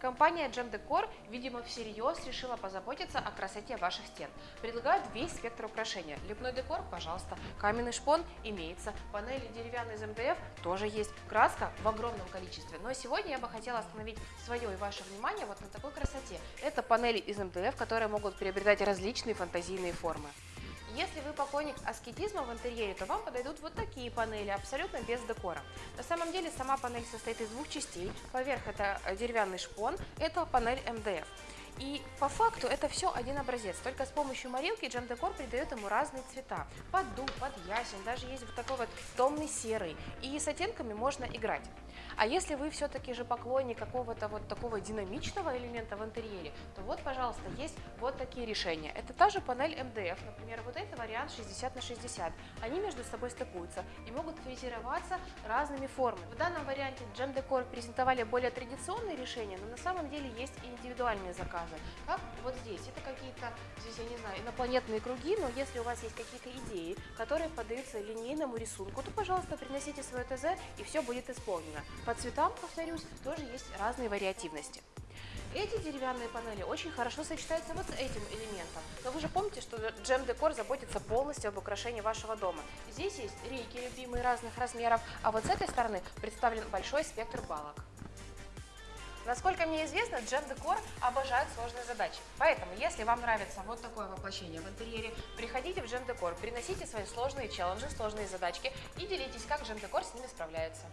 Компания Gem Decor, видимо, всерьез решила позаботиться о красоте ваших стен. Предлагают весь спектр украшения. Лепной декор, пожалуйста. Каменный шпон имеется. Панели деревянные из МДФ тоже есть. Краска в огромном количестве. Но сегодня я бы хотела остановить свое и ваше внимание вот на такой красоте. Это панели из МДФ, которые могут приобретать различные фантазийные формы. Если вы поклонник аскетизма в интерьере, то вам подойдут вот такие панели, абсолютно без декора. На самом деле сама панель состоит из двух частей. Поверх это деревянный шпон, это панель МДФ. И по факту это все один образец, только с помощью морилки Джем Декор придает ему разные цвета. Под дуб, под ясень, даже есть вот такой вот томный серый. И с оттенками можно играть. А если вы все-таки же поклонник какого-то вот такого динамичного элемента в интерьере, то вот, пожалуйста, есть вот такие решения. Это та же панель МДФ, например, вот это вариант 60 на 60. Они между собой стыкуются и могут фрезероваться разными формами. В данном варианте Джем Декор презентовали более традиционные решения, но на самом деле есть и индивидуальные заказы заказы. Как вот здесь, это какие-то, здесь, я не знаю, инопланетные круги, но если у вас есть какие-то идеи, которые поддаются линейному рисунку, то, пожалуйста, приносите свое ТЗ, и все будет исполнено. По цветам, повторюсь, тоже есть разные вариативности. Эти деревянные панели очень хорошо сочетаются вот с этим элементом. Но вы же помните, что Джем Декор заботится полностью об украшении вашего дома. Здесь есть рейки любимые разных размеров, а вот с этой стороны представлен большой спектр балок. Насколько мне известно, Джем Декор обожает сложные задачи. Поэтому, если вам нравится вот такое воплощение в интерьере, приходите в Джем Декор, приносите свои сложные челленджи, сложные задачки и делитесь, как Джем Декор с ними справляется.